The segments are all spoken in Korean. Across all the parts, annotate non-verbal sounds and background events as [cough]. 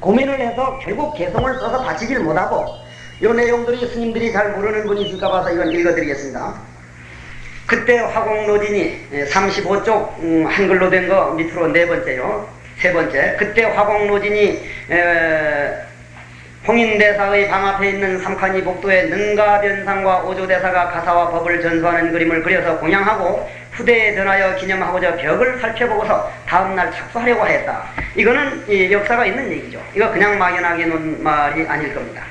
고민을 해서 결국 개성을 써서 바치질 못하고 이 내용들이 스님들이 잘 모르는 분이 있을까 봐서 이건 읽어드리겠습니다. 그때 화공노진이 35쪽 음, 한글로 된 거 밑으로 네 번째요. 세 번째. 그때 화공노진이 에, 홍인대사의 방 앞에 있는 삼칸이 복도에 능가변상과 오조대사가 가사와 법을 전수하는 그림을 그려서 공양하고 후대에 전하여 기념하고자 벽을 살펴보고서 다음날 착수하려고 했다. 이거는 이 역사가 있는 얘기죠. 이거 그냥 막연하게 놓은 말이 아닐 겁니다.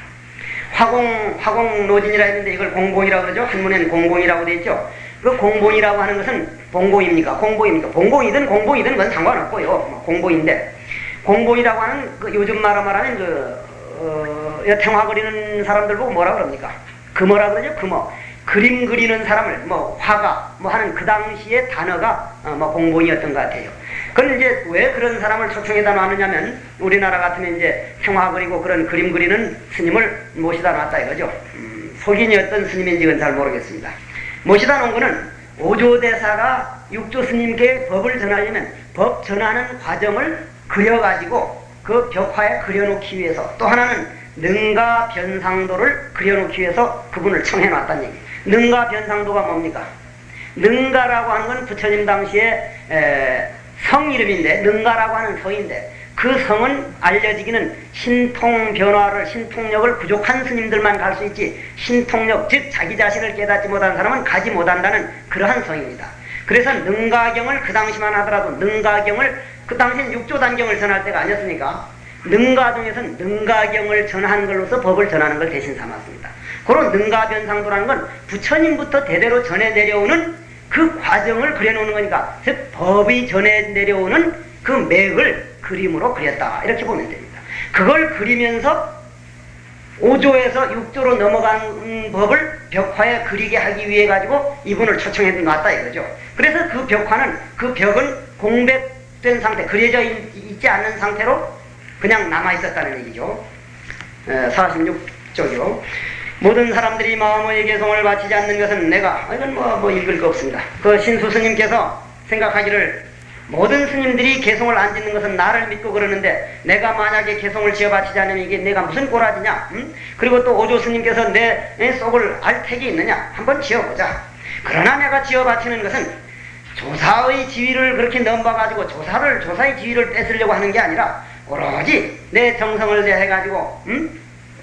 화공, 화공노진이라 했는데 이걸 공봉이라고 그러죠. 한문에는 공봉이라고 되어 있죠. 그 공봉이라고 하는 것은 봉봉입니까? 공봉입니까? 봉봉이든 공봉이든 그건 상관없고요. 뭐 공봉인데 공봉이라고 하는 그 요즘 말로 말하면 그 어, 태화 그리는 사람들 보고 뭐라 그럽니까? 금어라 그러죠? 금어. 그림 그리는 사람을 뭐 화가 뭐 하는 그 당시의 단어가 어, 뭐 공봉이었던 것 같아요. 그걸 이제 왜 그런 사람을 초청해다 놨느냐면 우리나라 같으면 이제 평화 그리고 그런 그림 그리는 스님을 모시다 놨다 이거죠. 음, 속인이 어떤 스님인지 그건 잘 모르겠습니다. 모시다 놓은 거는 오조대사가 육조 스님께 법을 전하려면 법 전하는 과정을 그려가지고 그 벽화에 그려놓기 위해서 또 하나는 능가 변상도를 그려놓기 위해서 그분을 청해놨다는 얘기. 능가 변상도가 뭡니까? 능가라고 하는 건 부처님 당시에 에, 성 이름인데 능가라고 하는 성인데 그 성은 알려지기는 신통 변화를 신통력을 부족한 스님들만 갈 수 있지 신통력 즉 자기 자신을 깨닫지 못한 사람은 가지 못한다는 그러한 성입니다. 그래서 능가경을 그 당시만 하더라도 능가경을 그 당시엔 육조 단경을 전할 때가 아니었으니까 능가중에서는 능가경을 전한 걸로서 법을 전하는 걸 대신 삼았습니다. 그런 능가변상도라는 건 부처님부터 대대로 전해 내려오는 그 과정을 그려놓는 거니까 즉 법이 전해 내려오는 그 맥을 그림으로 그렸다 이렇게 보면 됩니다. 그걸 그리면서 5조에서 6조로 넘어간 법을 벽화에 그리게 하기 위해 가지고 이분을 초청해 놨다 이거죠. 그래서 그 벽화는 그 벽은 공백 된 상태, 그려져 있, 지 않는 상태로 그냥 남아 있었다는 얘기죠. 46조요. 모든 사람들이 마음의 개성을 바치지 않는 것은 내가 이건 뭐, 뭐 읽을 거 없습니다. 그 신수 스님께서 생각하기를 모든 스님들이 개성을 안 짓는 것은 나를 믿고 그러는데 내가 만약에 개성을 지어 바치지 않으면 이게 내가 무슨 꼬라지냐? 음? 그리고 또 오조 스님께서 내, 내 속을 알 택이 있느냐? 한번 지어보자. 그러나 내가 지어 바치는 것은 조사의 지위를 그렇게 넘봐가지고 조사를 조사의 지위를 뺏으려고 하는 게 아니라 오로지 내 정성을 내해가지고 음?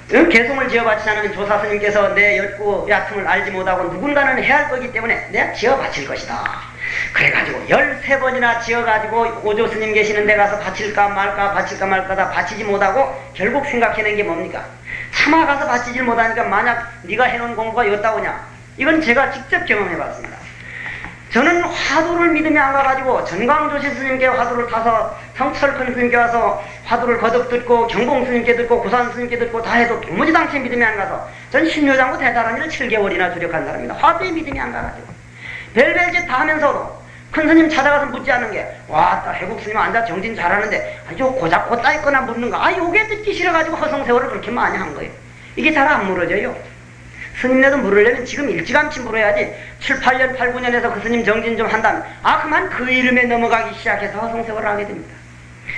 게송을 지어 바치지 않으면 조사 스님께서 내 깊고 얕음을 알지 못하고 누군가는 해야 할 거기 때문에 내가 지어 바칠 것이다. 그래가지고 열세 번이나 지어가지고 오조 스님 계시는 데 가서 바칠까 말까 바칠까 말까 다 바치지 못하고 결국 생각해낸 게 뭡니까? 차마 가서 바치질 못하니까 만약 네가 해놓은 공부가 였다오냐? 이건 제가 직접 경험해봤습니다. 저는 화두를 믿음이 안 가가지고 전강 조실 스님께 화두를 타서 성철큰 스님께 와서 화두를 거듭 듣고 경봉 스님께 듣고 고산 스님께 듣고 다 해도 도무지 당시 믿음이 안 가서 전 신묘장구대다라니를 7개월이나 주력한 사람입니다. 화두에 믿음이 안 가가지고. 별별 짓 다 하면서도 큰 스님 찾아가서 묻지 않는 게, 와, 딱 해국 스님 앉아 정진 잘하는데, 아주 고작 고따 있거나 묻는 거, 아, 요게 듣기 싫어가지고 허송세월을 그렇게 많이 한 거예요. 이게 잘 안 물어져요. 스님네도 물으려면 지금 일찌감치 물어야지, 7, 8년, 8, 9년에서 그 스님 정진 좀 한다면, 아, 그만 그 이름에 넘어가기 시작해서 허송세월을 하게 됩니다.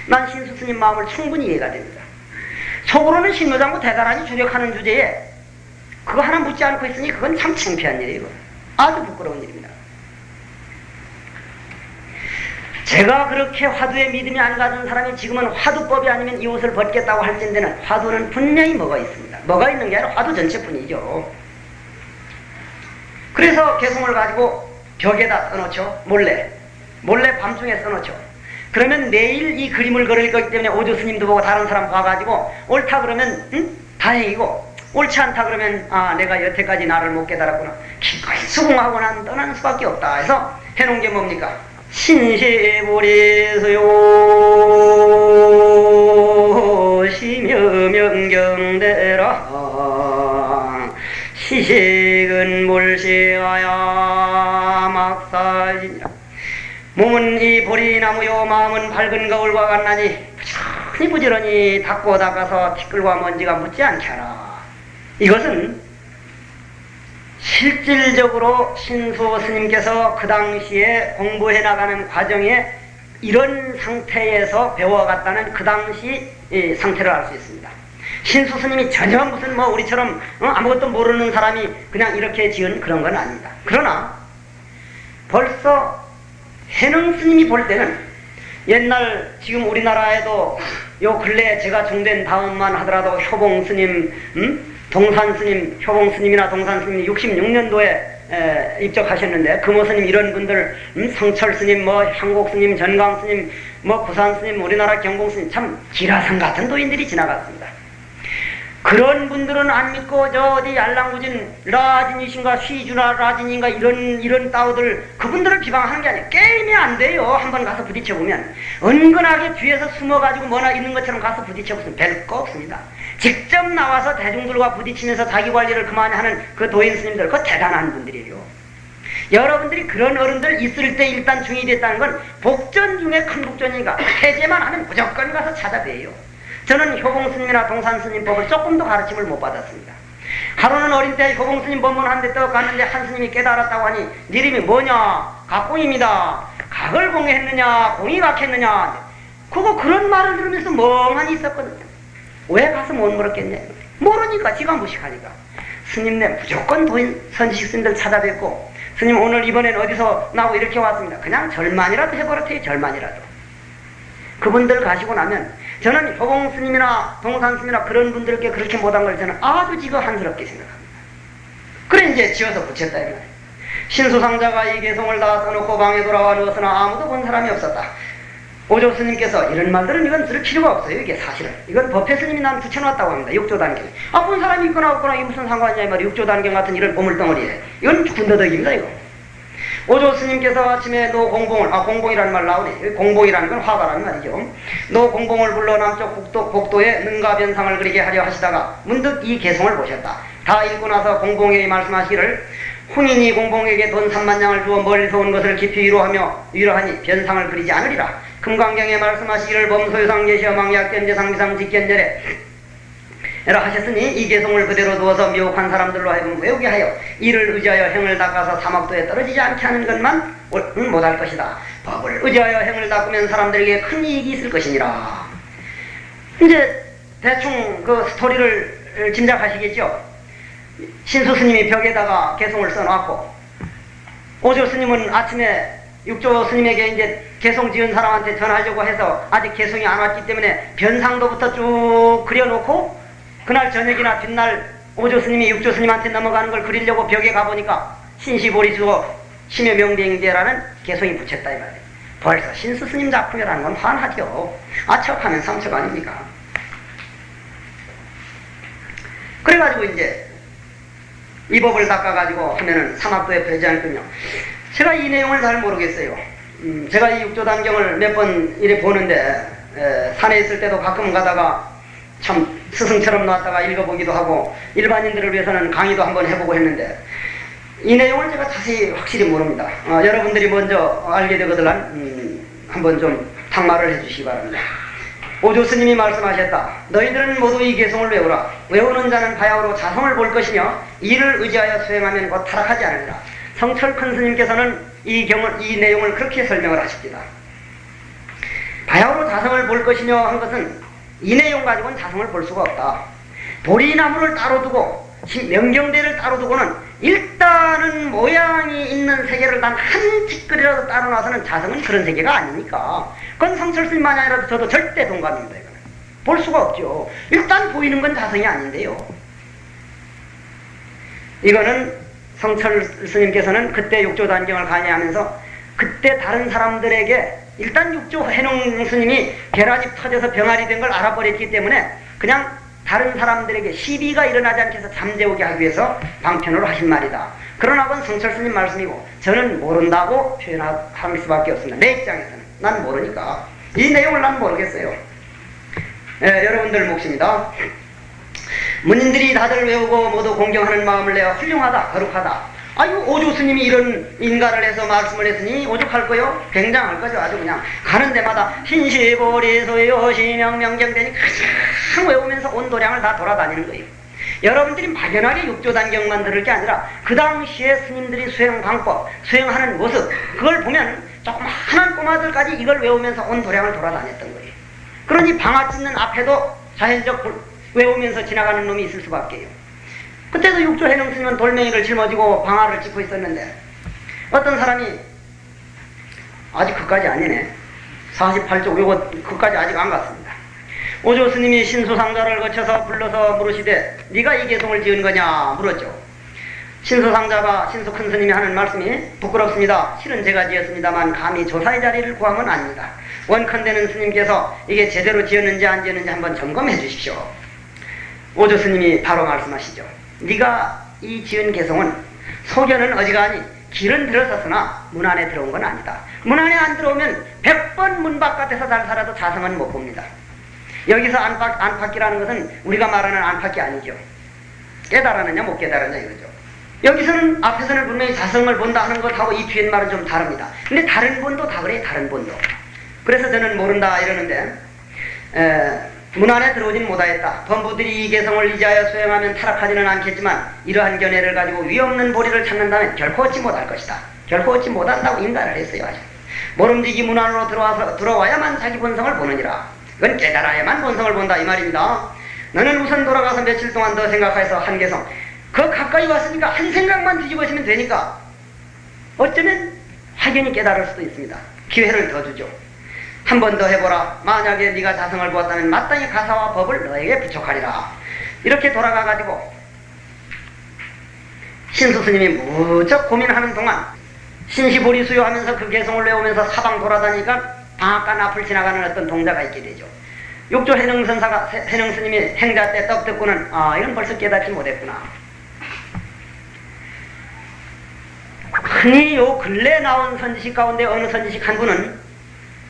난 신수 스님 마음을 충분히 이해가 됩니다. 속으로는 신노장구 대단하니 주력하는 주제에, 그거 하나 묻지 않고 있으니 그건 참 창피한 일이에요. 아주 부끄러운 일입니다. 제가 그렇게 화두에 믿음이 안 가진 사람이 지금은 화두법이 아니면 이 옷을 벗겠다고 할텐데는 화두는 분명히 뭐가 있습니다. 뭐가 있는 게 아니라 화두 전체뿐이죠. 그래서 개성을 가지고 벽에다 써놓죠. 몰래. 몰래 밤중에 써놓죠. 그러면 내일 이 그림을 그릴 거기 때문에 오조 스님도 보고 다른 사람 봐가지고 옳다 그러면 응? 다행이고 옳지 않다 그러면 아 내가 여태까지 나를 못 깨달았구나 기꺼이 수긍하고 난 떠나는 수밖에 없다 해서 해놓은 게 뭡니까? 신시보리소요 심여명경대라 시 식은 몰시하야 막사지냐 몸은 이 보리나무요 마음은 밝은 거울과 같나니 많이 부지런히 닦고 닦아서 티끌과 먼지가 묻지 않게 하라. 이것은 실질적으로 신수 스님께서 그 당시에 공부해 나가는 과정에 이런 상태에서 배워갔다는 그 당시 이 상태를 알 수 있습니다. 신수 스님이 전혀 무슨 뭐 우리처럼 어? 아무것도 모르는 사람이 그냥 이렇게 지은 그런 건 아닙니다. 그러나 벌써 해능 스님이 볼 때는 옛날 지금 우리나라에도 요 근래 제가 중된 다음만 하더라도 효봉 스님, 음? 동산 스님, 효봉 스님이나 동산 스님이 66년도에 에, 입적하셨는데 금호 스님 이런 분들 음? 성철 스님, 뭐 향곡 스님, 전강 스님, 뭐 구산 스님, 우리나라 경공 스님 참 기라상 같은 도인들이 지나갔습니다. 그런 분들은 안 믿고 저 어디 알랑구진 라진이신가 시주나 라진인가 이런 이런 따오들 그분들을 비방하는 게 아니에요. 게임이 안 돼요. 한번 가서 부딪혀 보면 은근하게 뒤에서 숨어가지고 뭐나 있는 것처럼 가서 부딪혀 보면 별거 없습니다. 직접 나와서 대중들과 부딪히면서 자기 관리를 그만히 하는 그 도인 스님들 그 대단한 분들이에요. 여러분들이 그런 어른들 있을 때 일단 중이 됐다는 건 복전 중에 큰 복전이니까 해제만 하면 무조건 가서 찾아뵈요. 저는 효봉스님이나 동산스님 법을 조금도 가르침을 못 받았습니다. 하루는 어린 때 효봉스님 법문한데 떡 갔는데 한 스님이 깨달았다고 하니 네 이름이 뭐냐? 각공입니다. 각을 공했느냐? 공이 각했느냐? 그거 그런 말을 들으면서 멍하니 있었거든요. 왜 가서 못 물었겠냐? 모르니까 지가 무식하니까. 스님네 무조건 도인 선식 스님들 찾아뵙고 스님 오늘 이번엔 어디서 나고 이렇게 왔습니다. 그냥 절만이라도 해버렸어요. 절만이라도. 그분들 가시고 나면 저는 효봉 스님이나 동산 스님이나 그런 분들께 그렇게 못한 걸 저는 아주 지금 한스럽게 생각합니다. 그래 이제 지어서 붙였다 이 말이에요. 신수상자가 이 개성을 다 써놓고 방에 돌아와 누웠으나 아무도 본 사람이 없었다. 오조 스님께서 이런 말들은 이건 들을 필요가 없어요. 이게 사실은. 이건 법해 스님이 난 붙여놨다고 합니다. 육조 단경. 아, 본 사람이 있거나 없거나 이게 무슨 상관이냐 이 말이에요. 육조 단경 같은 이런 보물덩어리에. 이건 군더더기입니다, 이거. 오조 스님께서 아침에 노 공봉을, 아, 공봉이라는 말 나오네. 공봉이라는 건 화가라는 말이죠. 노 공봉을 불러 남쪽 국도, 복도에 능가변상을 그리게 하려 하시다가 문득 이 게송을 보셨다. 다 읽고 나서 공봉에게 말씀하시기를 홍인이 공봉에게 돈 3만 양을 주어 멀리서 온 것을 깊이 위로하며 위로하니 변상을 그리지 않으리라. 금강경에 말씀하시기를 범소유상 개시허망 약견제상 비상 즉견여래 에 라 하셨으니 이 개성을 그대로 두어서 미혹한 사람들로 하여금 외우게 하여 이를 의지하여 행을 닦아서 사막도에 떨어지지 않게 하는 것만 못할 것이다. 법을 의지하여 행을 닦으면 사람들에게 큰 이익이 있을 것이니라. 이제 대충 그 스토리를 짐작하시겠죠? 신수 스님이 벽에다가 개성을 써놨고 오조 스님은 아침에 육조 스님에게 이제 개성 지은 사람한테 전하려고 해서 아직 개성이 안 왔기 때문에 변상도부터 쭉 그려놓고 그날 저녁이나 뒷날 오조 스님이 육조 스님한테 넘어가는 걸 그리려고 벽에 가보니까 신시보리수고 심여명대행제라는 개성이 붙였다 이 말이에요. 벌써 신수 스님 작품이라는 건 환하죠. 아척하면 삼척 아닙니까? 그래가지고 이제 이 법을 닦아가지고 하면은 사막도에 되지 않군요. 제가 이 내용을 잘 모르겠어요. 음, 제가 이 육조 단경을 몇 번 이래 보는데 에, 산에 있을 때도 가끔 가다가 참 스승처럼 나왔다가 읽어보기도 하고 일반인들을 위해서는 강의도 한번 해보고 했는데 이 내용을 제가 자세히 확실히 모릅니다. 어, 여러분들이 먼저 알게 되거든 음, 한번 좀 탁말을 해주시기 바랍니다. 오조 스님이 말씀하셨다. 너희들은 모두 이 개성을 외우라. 외우는 자는 바야흐로 자성을 볼 것이며 이를 의지하여 수행하면 곧 타락하지 않으리라. 성철 큰 스님께서는 이 경을 이 내용을 그렇게 설명을 하십니다. 바야흐로 자성을 볼 것이며 한 것은 이 내용 가지고는 자성을 볼 수가 없다. 보리나무를 따로 두고 명경대를 따로 두고는 일단은 모양이 있는 세계를 단한 찌끄리라도 따로 놔서는 자성은 그런 세계가 아니니까 그건 성철스님만이 아니라도 저도 절대 동감입니다. 이거는. 볼 수가 없죠. 일단 보이는 건 자성이 아닌데요. 이거는 성철 스님께서는 그때 육조 단경을 강의하면서 그때 다른 사람들에게 일단 육조 해농 스님이 계란이 터져서 병아리 된 걸 알아버렸기 때문에 그냥 다른 사람들에게 시비가 일어나지 않게 해서 잠재우게 하기 위해서 방편으로 하신 말이다. 그러나 그건 성철 스님 말씀이고 저는 모른다고 표현할 수밖에 없습니다. 내 입장에서는. 난 모르니까. 이 내용을 난 모르겠어요. 예, 여러분들 몫입니다. 문인들이 다들 외우고 모두 공경하는 마음을 내어 훌륭하다, 거룩하다. 아유 오조 스님이 이런 인가를 해서 말씀을 했으니 오죽할 거요? 굉장할 거죠. 아주 그냥 가는 데마다 신시보리소요 시명명경되니 그냥 외우면서 온 도량을 다 돌아다니는 거예요. 여러분들이 막연하게 육조단경만 들을 게 아니라 그 당시에 스님들이 수행 방법, 수행하는 모습 그걸 보면 조그마한 꼬마들까지 이걸 외우면서 온 도량을 돌아다녔던 거예요. 그러니 방아 찢는 앞에도 자연적 외우면서 지나가는 놈이 있을 수밖에요. 그때도 육조 해능 스님은 돌멩이를 짊어지고 방아를 짚고 있었는데 어떤 사람이 아직 그까지 아니네. 48쪽 요거 그까지 아직 안 갔습니다. 오조 스님이 신수상자를 거쳐서 불러서 물으시되 네가 이 개송을 지은 거냐 물었죠. 신수상자가 신수 큰 스님이 하는 말씀이 부끄럽습니다. 실은 제가 지었습니다만 감히 조사의 자리를 구하면 아닙니다. 원컨대는 스님께서 이게 제대로 지었는지 안 지었는지 한번 점검해 주십시오. 오조 스님이 바로 말씀하시죠. 네가 이 지은 개송은 소견은 어지간히 길은 들어섰으나 문 안에 들어온 건 아니다. 문 안에 안 들어오면 백 번 문 바깥에서 잘 살아도 자성은 못 봅니다. 여기서 안팎, 안팎이라는 것은 우리가 말하는 안팎이 아니죠. 깨달았느냐 못 깨달았느냐 이거죠. 여기서는 앞에서는 분명히 자성을 본다 하는 것하고 이 뒤에 말은 좀 다릅니다. 근데 다른 본도 다 그래 다른 본도. 그래서 저는 모른다 이러는데 에, 문 안에 들어오진 못하였다. 범부들이 이 개성을 이지하여 수행하면 타락하지는 않겠지만 이러한 견해를 가지고 위없는 보리를 찾는다면 결코 얻지 못할 것이다. 결코 얻지 못한다고 인가를 했어요. 모름지기 문 안으로 들어와서 들어와야만 자기 본성을 보느니라. 그건 깨달아야만 본성을 본다 이 말입니다. 너는 우선 돌아가서 며칠 동안 더 생각해서 한 개성 그 가까이 왔으니까 한 생각만 뒤집어지면 되니까 어쩌면 확연히 깨달을 수도 있습니다. 기회를 더 주죠. 한 번 더 해보라. 만약에 네가 자성을 보았다면 마땅히 가사와 법을 너에게 부족하리라. 이렇게 돌아가가지고 신수 스님이 무척 고민하는 동안 신시보리 수요하면서 그 개성을 외우면서 사방 돌아다니까 방앗간 앞을 지나가는 어떤 동자가 있게 되죠. 육조 해능선사가 해능 스님이 행자 때 떡 듣고는 아 이건 벌써 깨닫지 못했구나. 흔히 요 근래 나온 선지식 가운데 어느 선지식 한 분은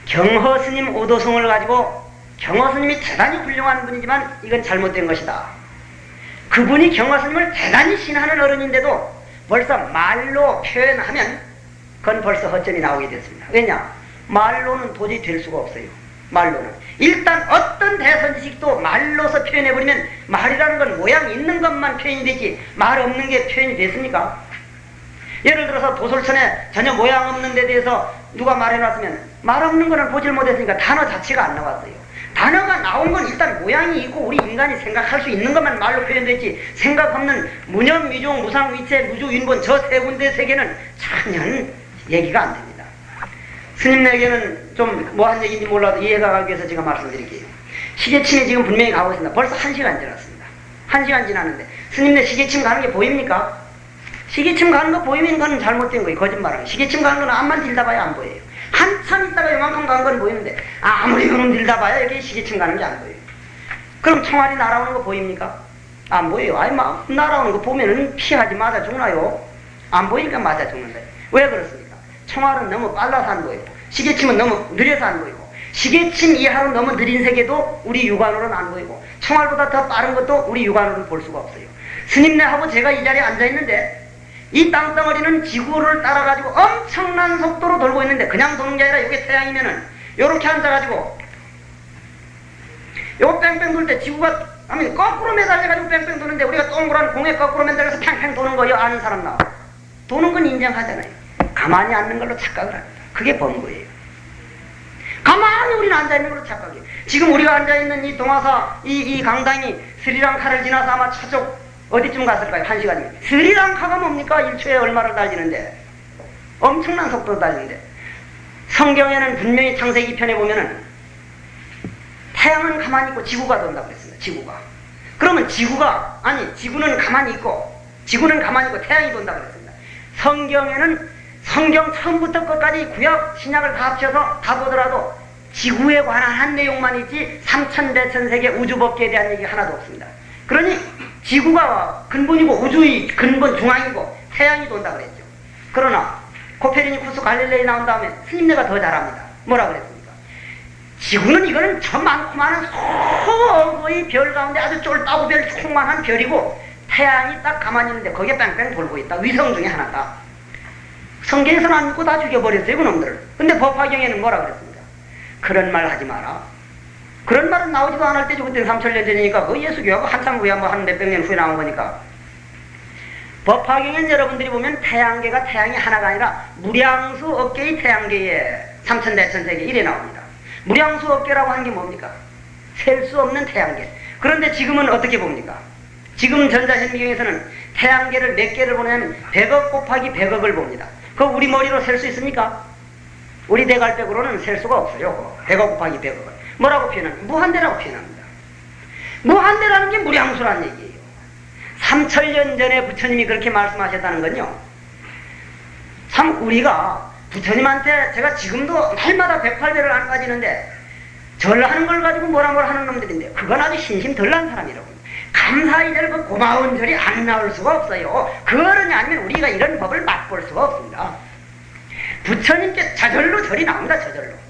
경허 스님 오도성을 가지고 경허 스님이 대단히 훌륭한 분이지만 이건 잘못된 것이다. 그분이 경허 스님을 대단히 신하는 어른인데도 벌써 말로 표현하면 그건 벌써 허점이 나오게 됐습니다. 왜냐? 말로는 도저히 될 수가 없어요. 말로는. 일단 어떤 대선지식도 말로서 표현해버리면 말이라는 건 모양 있는 것만 표현이 되지 말 없는 게 표현이 됐습니까? 예를 들어서 도솔천에 전혀 모양 없는 데 대해서 누가 말해놨으면 말 없는 거는 보질 못했으니까 단어 자체가 안 나왔어요. 단어가 나온 건 일단 모양이 있고 우리 인간이 생각할 수 있는 것만 말로 표현됐지 생각 없는 무념, 미종, 무상, 위체, 무주, 윤본 저 세 군데 세계는 전혀 얘기가 안 됩니다. 스님에게는 좀 뭐한 얘기인지 몰라도 이해가 가기 위해서 제가 말씀드릴게요. 시계침이 지금 분명히 가고 있습니다. 벌써 한 시간 지났습니다. 한 시간 지났는데 스님네 시계침 가는 게 보입니까? 시계침 가는 거 보이면 그건 잘못된 거예요. 거짓말하는 시계침 가는 거는 앞만 들다 봐야 안 보여요. 한참 있다가 요만큼 간 건 보이는데 아무리 그놈 들다 봐야 이렇게 시계침 가는 게 안 보여요. 그럼 총알이 날아오는 거 보입니까? 안 보여요. 아니 막 날아오는 거 보면은 피하지 맞아 죽나요? 안 보이니까 맞아 죽는다. 왜 그렇습니까? 총알은 너무 빨라서 안 보이고 시계침은 너무 느려서 안 보이고 시계침 이하로 너무 느린 세계도 우리 육안으로는 안 보이고 총알보다 더 빠른 것도 우리 육안으로는 볼 수가 없어요. 스님네하고 제가 이 자리에 앉아 있는데 이 땅덩어리는 지구를 따라가지고 엄청난 속도로 돌고 있는데 그냥 도는 게 아니라 이게 태양이면은 요렇게 앉아가지고 요 뺑뺑 돌 때 지구가 아니 거꾸로 매달려가지고 뺑뺑 도는데 우리가 동그란 공에 거꾸로 매달려서 팽팽 도는 거요 아는 사람 나와 도는 건 인정하잖아요. 가만히 앉는 걸로 착각을 합니다. 그게 범거예요. 가만히 우리는 앉아있는 걸로 착각해요. 지금 우리가 앉아있는 이 동화사 이, 이 강당이 스리랑카를 지나서 아마 저쪽 어디쯤 갔을까요? 한 시간이면. 스리랑카가 뭡니까? 1초에 얼마를 달리는데. 엄청난 속도로 달리는데. 성경에는 분명히 창세기 편에 보면은 태양은 가만히 있고 지구가 돈다고 그랬습니다. 지구가. 그러면 지구가, 아니, 지구는 가만히 있고, 지구는 가만히 있고 태양이 돈다고 그랬습니다. 성경에는 성경 처음부터 끝까지 구약, 신약을 다 합쳐서 다 보더라도 지구에 관한 한 내용만 있지 삼천대천세계 우주법계에 대한 얘기 하나도 없습니다. 그러니 지구가 근본이고 우주의 근본 중앙이고 태양이 돈다 그랬죠. 그러나 코페르니쿠스 갈릴레이 나온 다음에 스님네가 더 잘합니다. 뭐라 그랬습니까? 지구는 이거는 저 많고 많은 소의 별 가운데 아주 쫄따구 별 조그만한 별이고 태양이 딱 가만히 있는데 거기에 뺑뺑 돌고 있다. 위성 중에 하나다. 성경에서는 안 믿고 다 죽여버렸어요, 그놈들을. 근데 법화경에는 뭐라 그랬습니까? 그런 말 하지 마라. 그런 말은 나오지도 않을 때죠. 그때 3천년 전이니까 그 예수교하고 한참 후에 뭐 한 몇백 년 후에 나온 거니까. 법화경엔 여러분들이 보면 태양계가 태양이 하나가 아니라 무량수 업계의 태양계에 삼천대천세계 이래 나옵니다. 무량수 업계라고 하는 게 뭡니까? 셀 수 없는 태양계. 그런데 지금은 어떻게 봅니까? 지금 전자현미경에서는 태양계를 몇 개를 보냐면 100억 곱하기 100억을 봅니다. 그 우리 머리로 셀 수 있습니까? 우리 대갈백으로는 셀 수가 없어요. 100억 곱하기 100억을. 뭐라고 표현합니까? 무한대라고 표현합니다. 무한대라는 게 무량수란 얘기예요. 3천년 전에 부처님이 그렇게 말씀하셨다는 건요. 참 우리가 부처님한테 제가 지금도 날마다 108배를 안 가지는데 절하는 걸 가지고 뭐라 뭐라 하는 놈들인데 그건 아주 신심 덜난 사람이라고 감사히 될그 고마운 절이 안 나올 수가 없어요. 그러냐 아니면 우리가 이런 법을 맛볼 수가 없습니다. 부처님께 자절로 절이 나옵니다. 저절로.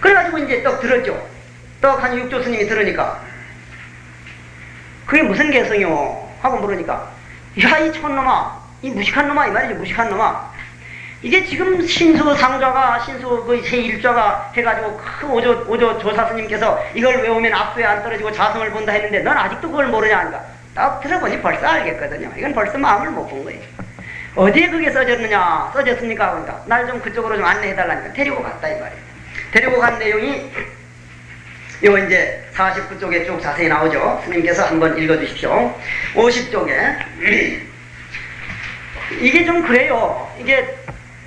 그래가지고 이제 떡 들었죠. 떡 한 육조 스님이 들으니까 그게 무슨 개성이요? 하고 물으니까 야 이 촌놈아 이 무식한 놈아 이 말이지 무식한 놈아 이게 지금 신수 상좌가 신수 그 제1좌가 해가지고 그 오조 오조 조사 스님께서 이걸 외우면 앞뒤에 안 떨어지고 자성을 본다 했는데 넌 아직도 그걸 모르냐 하니까 딱 들어보니 벌써 알겠거든요. 이건 벌써 마음을 못 본 거예요. 어디에 그게 써졌느냐 써졌습니까? 그러니까 날 좀 그쪽으로 좀 안내해달라니까 데리고 갔다 이 말이에요. 데리고 간 내용이 요 이제 49쪽에 쭉 자세히 나오죠. 스님께서 한번 읽어주십시오. 50쪽에 [clears throat] 이게 좀 그래요. 이게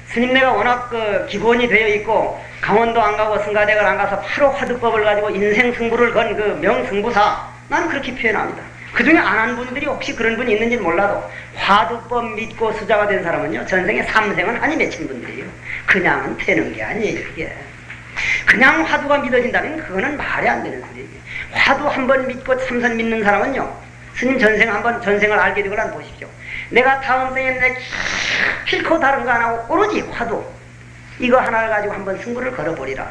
스님네가 워낙 그 기본이 되어 있고 강원도 안 가고 승가댁을 안 가서 바로 화두법을 가지고 인생 승부를 건 그 명승부사 나는 그렇게 표현합니다. 그 중에 안 한 분들이 혹시 그런 분이 있는지 몰라도 화두법 믿고 수자가 된 사람은요 전생에 삼생은 한이 맺힌 분들이에요. 그냥은 되는 게 아니에요 이게. 그냥 화두가 믿어진다면 그거는 말이 안 되는 소리예요. 화두 한 번 믿고 참선 믿는 사람은요 스님 전생 한번 전생을 알게 난 보십시오. 내가 다음 생에 내 필코 다른 거 안 하고 오로지 화두 이거 하나를 가지고 한번 승부를 걸어버리라.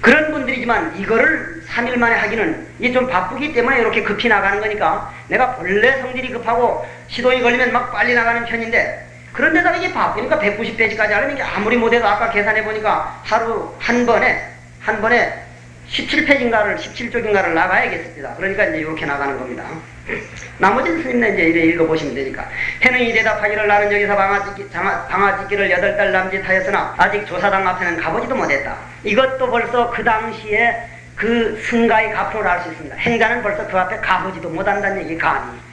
그런 분들이지만 이거를 3일 만에 하기는 이게 좀 바쁘기 때문에 이렇게 급히 나가는 거니까 내가 본래 성질이 급하고 시동이 걸리면 막 빨리 나가는 편인데 그런데다가 이게 바쁘니까 190페이지까지 하려면 이게 아무리 못해도 아까 계산해 보니까 하루 한 번에 한 번에 17페이지인가를 17쪽인가를 나가야겠습니다. 그러니까 이제 이렇게 나가는 겁니다. [laughs] 나머지는 스님네 이제 이래 읽어보시면 되니까 해능이 대답하기를 나는 여기서 방아찍기, 방아찍기를 여덟 달 남짓하였으나 아직 조사당 앞에는 가보지도 못했다. 이것도 벌써 그 당시에 그 승가의 가프를 알 수 있습니다. 행자는 벌써 그 앞에 가보지도 못한다는 얘기 감히.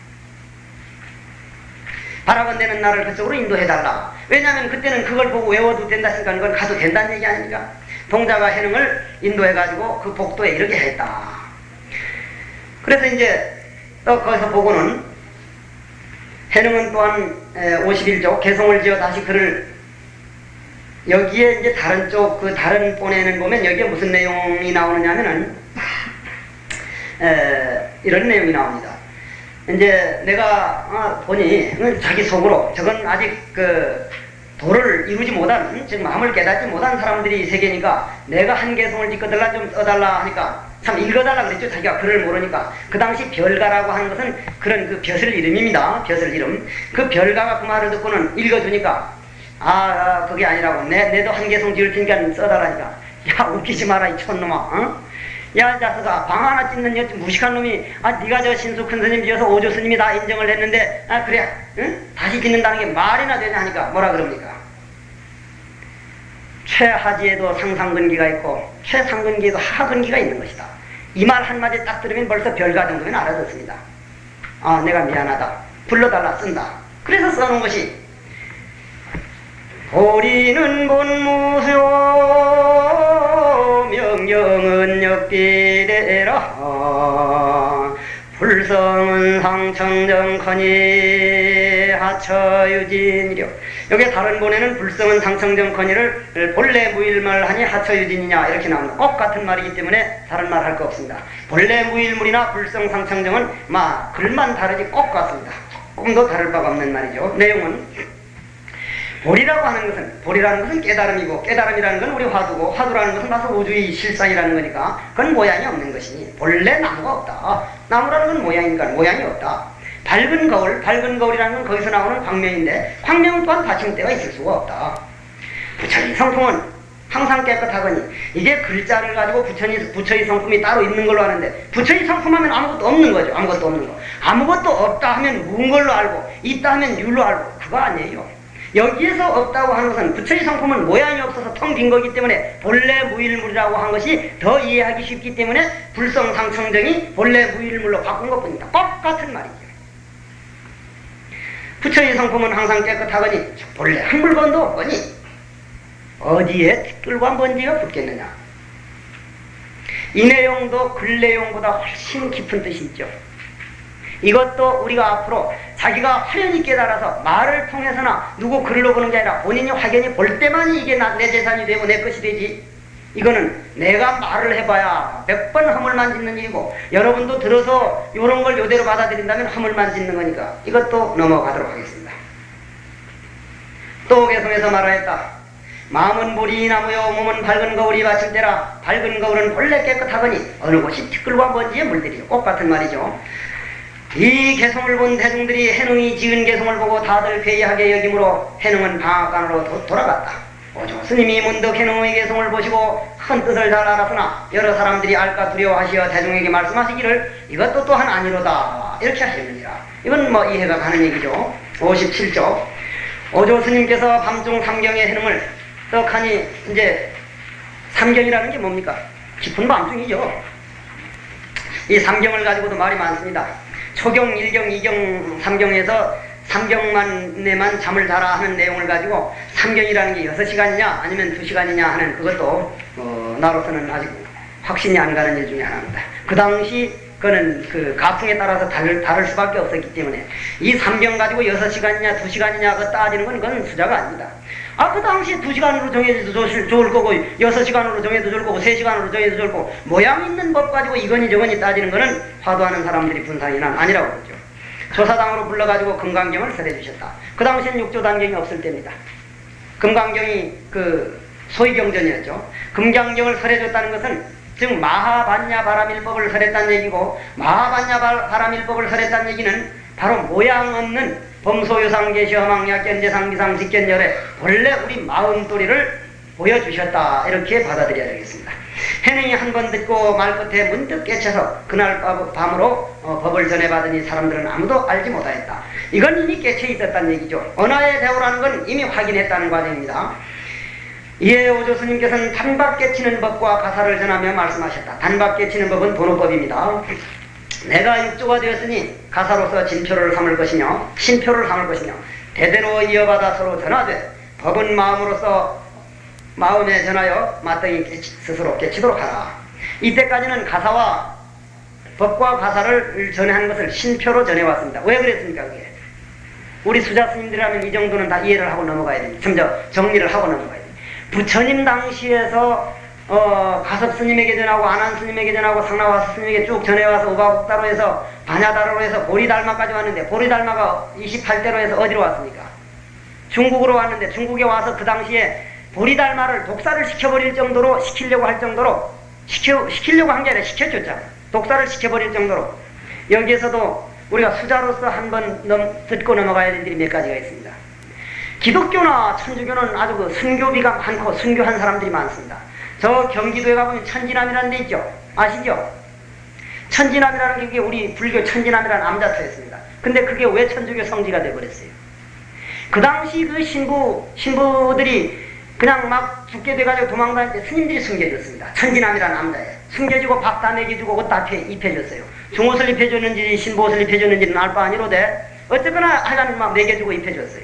바라건대는 나를 그쪽으로 인도해달라. 왜냐하면 그때는 그걸 보고 외워도 된다 했으니까 이건 가도 된다는 얘기 아닙니까? 동자가 해능을 인도해가지고 그 복도에 이르게 했다. 그래서 이제 또 거기서 보고는 해능은 또한 51조 개성을 지어 다시 글을 여기에 이제 다른 쪽 그 다른 본에는 보면 여기에 무슨 내용이 나오느냐면은 이런 내용이 나옵니다. 이제 내가 어, 보니 자기 속으로 저건 아직 그 도를 이루지 못한 즉 마음을 깨닫지 못한 사람들이 이 세계니까 내가 한 개성을 짓거들라 좀 써달라 하니까 참 읽어달라 그랬죠. 자기가 글을 모르니까. 그 당시 별가라고 하는 것은 그런 그 벼슬 이름입니다. 벼슬 이름. 그 별가가 그 말을 듣고는 읽어주니까 아, 아 그게 아니라고. 내, 내도 한 개성 지을 테니까 써달라니까. 야 웃기지 마라 이 촌놈아 어? 야 자스가 방 하나 짓는 여 무식한 놈이 아 네가 저 신수 큰 스님 지어서 오조 스님이 다 인정을 했는데 아 그래 응? 다시 짓는다는 게 말이나 되냐 하니까 뭐라 그럽니까? 최하지에도 상상근기가 있고 최상근기에도 하근기가 있는 것이다. 이 말 한마디 딱 들으면 벌써 별가 정도면 알아듣습니다. 아 내가 미안하다. 불러달라 쓴다. 그래서 써놓은 것이 도리는 본무효 상청정커니 하처유진이려 여기 다른 본에는 불성은 상청정커니를 본래 무일말 하니 하처유진이냐 이렇게 나옵니다. 꼭 같은 말이기 때문에 다른 말 할 거 없습니다. 본래 무일물이나 불성 상청정은 마 글만 다르지 꼭 같습니다. 조금 더 다를 바가 없는 말이죠. 내용은 보리라고 하는 것은 보리라는 것은 깨달음이고 깨달음이라는 건 우리 화두고 화두라는 것은 나서 우주의 실상이라는 거니까 그건 모양이 없는 것이니 본래 나무가 없다. 나무라는 건 모양이니까 모양이 없다. 밝은 거울, 밝은 거울이라는 건 거기서 나오는 광명인데 광명 또한 받침대가 있을 수가 없다. 부처의 성품은 항상 깨끗하거니 이게 글자를 가지고 부처의, 부처의 성품이 따로 있는 걸로 아는데 부처의 성품 하면 아무것도 없는 거죠. 아무것도 없는 거. 아무것도 없다 하면 무은 걸로 알고 있다 하면 율로 알고 그거 아니에요. 여기에서 없다고 하는 것은 부처의 성품은 모양이 없어서 텅 빈 거기 때문에 본래 무일물이라고 한 것이 더 이해하기 쉽기 때문에 불성상청정이 본래 무일물로 바꾼 것뿐이다. 똑같은 말이죠. 부처의 성품은 항상 깨끗하거니 본래 한 물건도 없거니 어디에 티끌과 먼지가 붙겠느냐. 이 내용도 글 내용보다 훨씬 깊은 뜻이 있죠. 이것도 우리가 앞으로 자기가 화련히 깨달아서 말을 통해서나 누구 글로 보는 게 아니라 본인이 확연히 볼 때만이 이게 나, 내 재산이 되고 내 것이 되지. 이거는 내가 말을 해봐야 몇 번 허물만 짓는 일이고 여러분도 들어서 이런 걸 요대로 받아들인다면 허물만 짓는 거니까 이것도 넘어가도록 하겠습니다. 또 개성에서 말하였다. 마음은 보리 나무요 몸은 밝은 거울이 받칠 때라 밝은 거울은 본래 깨끗하거니 어느 곳이 티끌과 먼지에 물들이요 똑같은 말이죠. 이 개성을 본 대중들이 해능이 지은 개성을 보고 다들 괴이하게 여김으로 해능은 방앗간으로 도, 돌아갔다. 오조 스님이 문득 해능의 개성을 보시고 큰 뜻을 잘 알았으나 여러 사람들이 알까 두려워하시어 대중에게 말씀하시기를 이것도 또한 아니로다 이렇게 하시느니라. 이건 뭐 이해가 가는 얘기죠. 57조 오조 스님께서 밤중 삼경의 해능을 떡하니 이제 삼경이라는 게 뭡니까? 깊은 밤중이죠. 이 삼경을 가지고도 말이 많습니다. 초경, 일경, 이경, 삼경에서 삼경만에만 잠을 자라 하는 내용을 가지고 삼경이라는 게 여섯 시간이냐 아니면 두 시간이냐 하는 그것도 어, 나로서는 아직 확신이 안 가는 일 중에 하나입니다. 그 당시 그는 그 가풍에 따라서 다를, 다를 수밖에 없었기 때문에 이 삼경 가지고 여섯 시간이냐 두 시간이냐 그 따지는 건 그건 수자가 아닙니다. 아, 그 당시 두 시간으로 정해도 좋을, 거고, 여섯 시간으로 정해도 좋을 거고, 세 시간으로 정해도 좋을 거고, 모양 있는 법 가지고 이거니 저거니 따지는 거는 화두하는 사람들이 분상이 난 아니라고 그러죠. 조사당으로 불러가지고 금강경을 설해 주셨다. 그 당시엔 육조 단경이 없을 때입니다. 금강경이 그 소위경전이었죠. 금강경을 설해줬다는 것은 즉 마하반야 바람일법을 설했다는 얘기고 마하반야 바람일법을 설했다는 얘기는 바로 모양 없는 범소유상계시 험학약 견제상비상 직견열에 원래 우리 마음도리를 보여주셨다 이렇게 받아들여야 되겠습니다. 해능이 한 번 듣고 말 끝에 문득 깨쳐서 그날 밤으로 어, 법을 전해받으니 사람들은 아무도 알지 못하였다. 이건 이미 깨쳐 있었다는 얘기죠. 언어의 대우라는 건 이미 확인했다는 과정입니다. 이에 오조 스님께서는 단박 깨치는 법과 가사를 전하며 말씀하셨다. 단박 깨치는 법은 도노법입니다. 내가 육조가 되었으니 가사로서 진표를 삼을 것이며 신표를 삼을 것이며 대대로 이어받아 서로 전하되 법은 마음으로서 마음에 전하여 마땅히 깨치, 스스로 깨치도록 하라. 이때까지는 가사와 법과 가사를 전해한 것을 신표로 전해왔습니다. 왜 그랬습니까 그게? 우리 수좌 스님들이라면 이 정도는 다 이해를 하고 넘어가야 됩니다. 먼저 정리를 하고 넘어가야 됩니다. 부처님 당시에서 어, 가섭 스님에게 전하고 아난 스님에게 전하고 상나화 스님에게 쭉 전해와서 우바국다로 해서 반야다라 해서 보리달마까지 왔는데 보리달마가 28대로 해서 어디로 왔습니까? 중국으로 왔는데 중국에 와서 그 당시에 보리달마를 독사를 시켜버릴 정도로 시키려고 할 정도로 시켜, 시키려고 한 게 아니라 시켜줬잖아요. 독사를 시켜버릴 정도로 여기에서도 우리가 수자로서 한번 듣고 넘어가야 될 일이 몇 가지가 있습니다. 기독교나 천주교는 아주 그 순교비가 많고 순교한 사람들이 많습니다. 저 경기도에 가보면 천지남이라는 데 있죠. 아시죠? 천지남이라는 게 우리 불교 천지남이라는 암자터였습니다. 근데 그게 왜 천주교 성지가 돼버렸어요? 그 당시 그 신부, 신부들이 그냥 막 죽게 돼가지고 때 스님들이 숨겨줬습니다. 천지남이라는 암자에. 숨겨주고 밥다 먹여주고 옷 다 입혀줬어요. 중옷을 입혀줬는지 신부옷을 입혀줬는지는 알 바 아니로되 어쨌거나 하여간 막 먹여주고 입혀줬어요.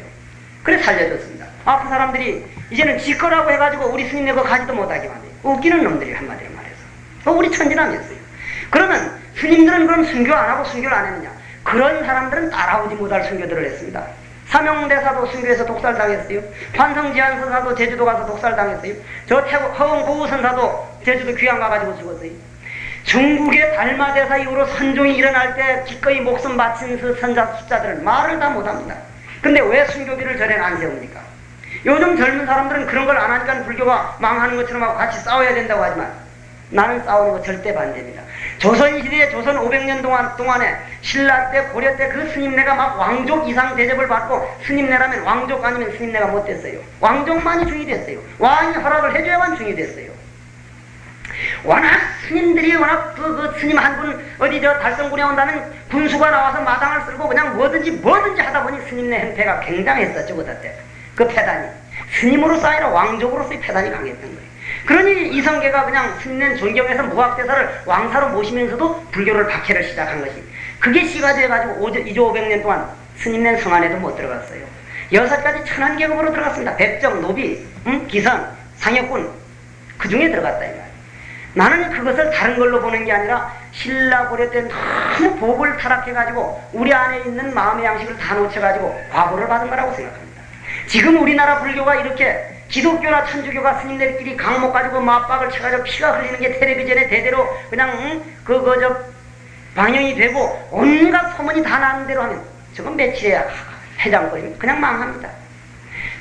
그래 살려줬습니다. 아, 그 사람들이 이제는 지 거라고 해가지고 우리 스님네 거 가지도 못하게 만들요 웃기는 놈들이 한마디로 말해서. 어, 우리 천지남이었어요. 그러면 스님들은 그럼 순교 안 하고 순교를 안 했느냐? 그런 사람들은 따라오지 못할 순교들을 했습니다. 사명대사도 순교해서 독살당했어요. 환성지한선사도 제주도 가서 독살당했어요. 저 태국 허웅고우 선사도 제주도 귀양 가가지고 죽었어요. 중국의 달마대사 이후로 선종이 일어날 때 기꺼이 목숨 바친 그 선자 숫자들은 말을 다 못합니다. 근데 왜 순교비를 전에 안 세웁니까? 요즘 젊은 사람들은 그런 걸 안 하니까 불교가 망하는 것처럼 하고 같이 싸워야 된다고 하지만 나는 싸우는 거 절대 반대입니다. 조선시대에 조선 500년 동안, 동안에 신라 때, 고려 때 그 스님네가 막 왕족 이상 대접을 받고 스님네라면 왕족 아니면 스님네가 못 됐어요. 왕족만이 중이 됐어요. 왕이 허락을 해줘야만 중이 됐어요. 워낙 스님들이 워낙 그, 그 스님 한 분 어디 저 달성군에 온다면 군수가 나와서 마당을 쓸고 그냥 뭐든지 뭐든지 하다 보니 스님네 행패가 굉장했었죠 그때 그 패단이 스님으로서 아니라 왕족으로서의 패단이 강했던 거예요. 그러니 이성계가 그냥 스님네 존경해서 무학대사를 왕사로 모시면서도 불교를 박해를 시작한 것이 그게 시가 돼가지고 2조 500년 동안 스님네 성 안에도 못 들어갔어요. 여섯 가지 천한 계급으로 들어갔습니다. 백정, 노비, 음? 기선, 상혁군 그 중에 들어갔다 이 말. 나는 그것을 다른 걸로 보는 게 아니라 신라 고려 때 너무 복을 타락해가지고 우리 안에 있는 마음의 양식을 다 놓쳐가지고 과보를 받은 거라고 생각합니다. 지금 우리나라 불교가 이렇게 기독교나 천주교가 스님들끼리 강목 가지고 맞박을 쳐가지고 피가 흘리는 게 텔레비전에 대대로 그냥 응? 그거 저 방영이 되고 온갖 소문이 다 나는 대로 하면 저건 며칠에 해장거리면 그냥 망합니다.